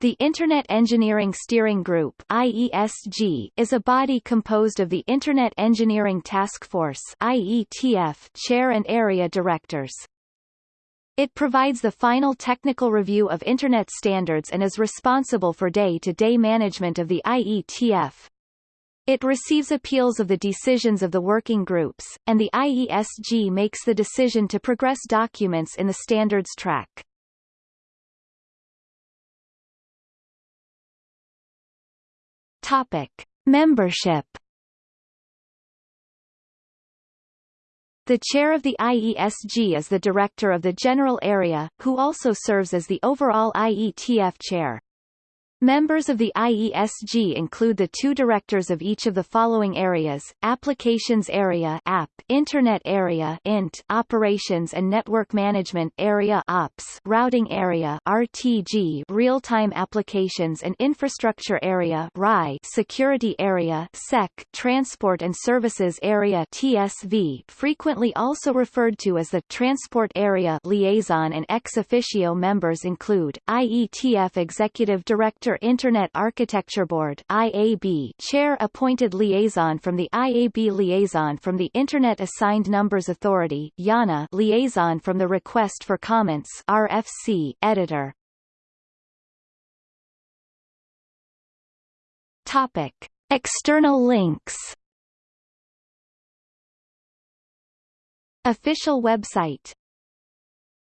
The Internet Engineering Steering Group IESG, is a body composed of the Internet Engineering Task Force IETF chair and area directors. It provides the final technical review of Internet standards and is responsible for day-to-day -day management of the IETF. It receives appeals of the decisions of the working groups, and the IESG makes the decision to progress documents in the standards track. Topic: Membership. The chair of the IESG is the director of the general area, who also serves as the overall IETF chair. Members of the IESG include the two directors of each of the following areas, Applications Area App, Internet Area Int, Operations and Network Management Area Ops, Routing Area RTG, Real-Time Applications and Infrastructure Area RI, Security Area SEC, Transport and Services Area TSV, frequently also referred to as the Transport Area. Liaison and ex officio members include, IETF Executive Director Internet Architecture Board IAB Chair appointed liaison from the IAB Liaison from the Internet Assigned Numbers Authority IANA Liaison from the Request for Comments RFC Editor. Topic External links. Official website